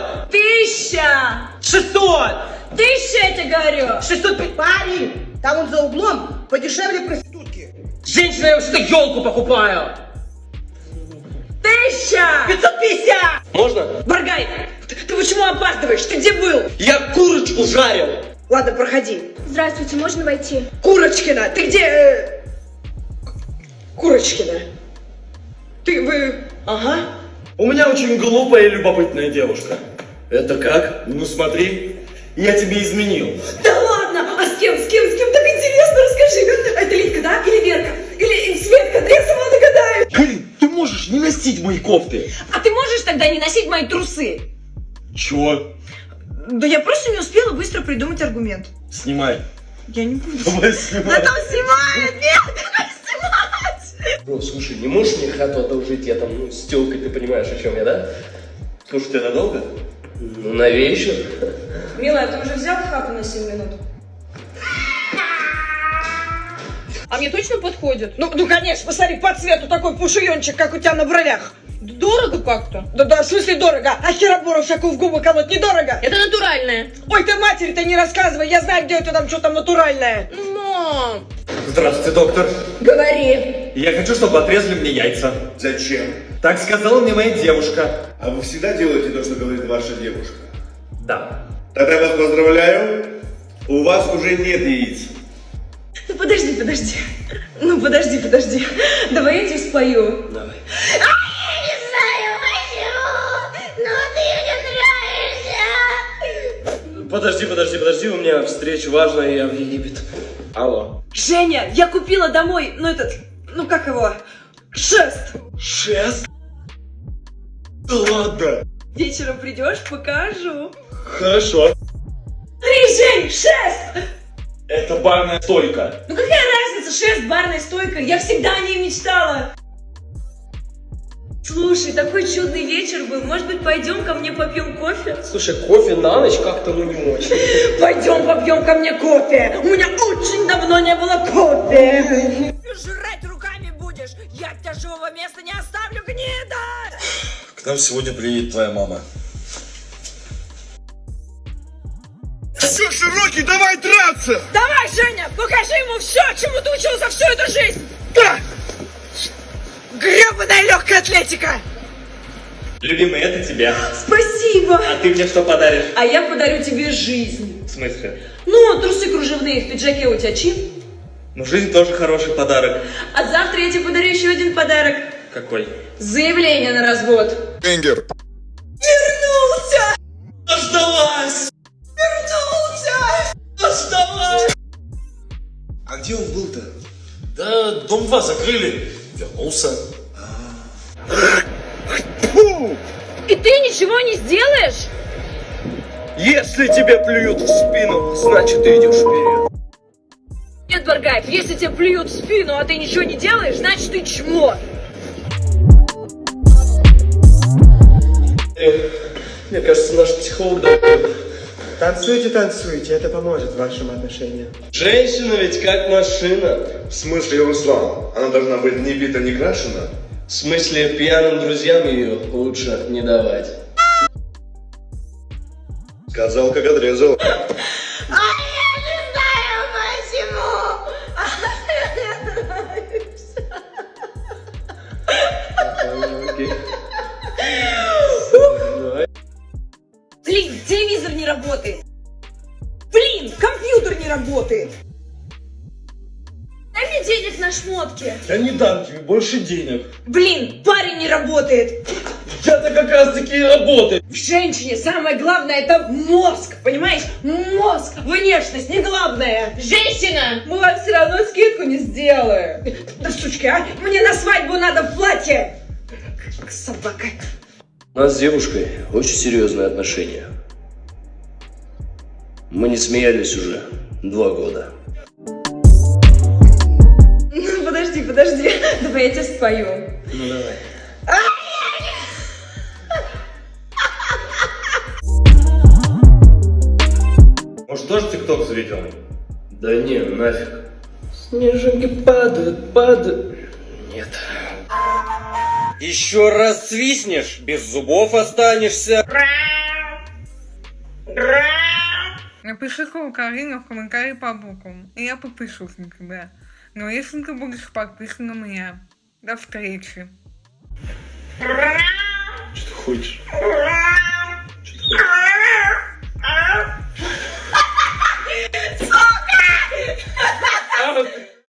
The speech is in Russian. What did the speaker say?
500! Тысяча! 600! Тысяча, я тебе говорю! 600! Парень, там он за углом подешевле проститутки. Женщина, я вообще-то елку покупаю! Тысяча! 550! Можно? Баргай, ты, ты почему опаздываешь? Ты где был? Я курочку жарил! Ладно, проходи. Здравствуйте, можно войти? Курочкина, ты где? э, Курочкина. Ты, вы... Ага. У меня очень глупая и любопытная девушка. Это как? Ну смотри, я тебе изменил. Да ладно! А с кем, с кем, с кем? Так интересно, расскажи. Это Литка, да? Или Верка? Или Светка? Да я сама догадаюсь. Блин, ты можешь не носить мои кофты. А ты можешь тогда не носить мои трусы? Чего? Да я просто не успела быстро придумать аргумент. Снимай. Я не буду. Давай снимай. Да там снимает! Нет! Бро, слушай, не можешь мне хату одолжить? Я там, ну, с тёлкой, ты понимаешь, о чем я, да? Слушай, тебя надолго? Ну, на вечер. Милая, ты уже взял хату на 7 минут? А мне точно подходит? Ну, ну, конечно, посмотри, по цвету такой пушуенчик, как у тебя на бровях. Дорого как-то. Да-да, в смысле дорого. А херобору всякую в губы колоть недорого. Это натуральное. Ой, ты матери-то не рассказывай, я знаю, где у тебя там что там натуральное. Мам. Здравствуйте, доктор. Говори. Я хочу, чтобы отрезали мне яйца. Зачем? Так сказала мне моя девушка. А вы всегда делаете то, что говорит ваша девушка? Да. Тогда я вас поздравляю. У вас уже нет яиц. Ну подожди, подожди. Ну подожди, подожди. Давай я тебе спою. Давай. Подожди, подожди, подожди, у меня встреча важная, я в Египет. Алло. Женя, я купила домой, ну этот, ну как его, шест. Шест? Да ладно. Вечером придешь, покажу. Хорошо. Три, Жень, шест! Это барная стойка. Ну какая разница, шест, барная стойка, я всегда о ней мечтала. Слушай, такой чудный вечер был, может быть пойдем ко мне попьем кофе? Слушай, кофе на ночь как-то ну не очень. Пойдем попьем ко мне кофе. У меня очень давно не было кофе. Жрать будешь, я тебя живого места не оставлю, гнида! К нам сегодня приедет твоя мама. Все, широкий, давай драться! Давай, Женя, покажи ему все, чему ты учился всю эту жизнь! Да! Гребаная легкая атлетика! Любимый, это тебя. Спасибо! А ты мне что подаришь? А я подарю тебе жизнь. В смысле? Ну, трусы кружевные, в пиджаке у тебя чин. Ну, жизнь тоже хороший подарок. А завтра я тебе подарю еще один подарок. Какой? Заявление на развод. Энгер. Вернулся! Дождалась! Вернулся! Дождалась! А где он был-то? Да, дом 2 закрыли. Вернулся. И ты ничего не сделаешь? Если тебе плюют в спину, значит ты идешь вперед. Нет, Баргаев, если тебе плюют в спину, а ты ничего не делаешь, значит ты чмо. Мне кажется, наш психолог да, Танцуйте, танцуйте, это поможет вашим отношениям. Женщина ведь как машина. В смысле, Руслан? Она должна быть не бита, не крашена? В смысле, пьяным друзьям ее лучше не давать. Сказал, как отрезал. Не работает. Блин, компьютер не работает. Дай мне денег на шмотки. Я не дам тебе больше денег. Блин, парень не работает. Я-то как раз таки и работаю. В женщине самое главное это мозг, понимаешь? Мозг, внешность не главное. Женщина! Мы вам все равно скидку не сделаем. Да сучки, а? Мне на свадьбу надо в платье. Как собака. У нас с девушкой очень серьезные отношения. Мы не смеялись уже два года. Ну, подожди, подожди. Давай я тебе спою. Ну давай. Может, тоже тикток заведем? Да не, нафиг. Снежинки падают, падают. Нет. Еще раз свистнешь, без зубов останешься. Напиши Карина в комментарии по буквам, и я подпишусь на тебя. Но если ты будешь подписан на меня, до встречи. Что хочешь?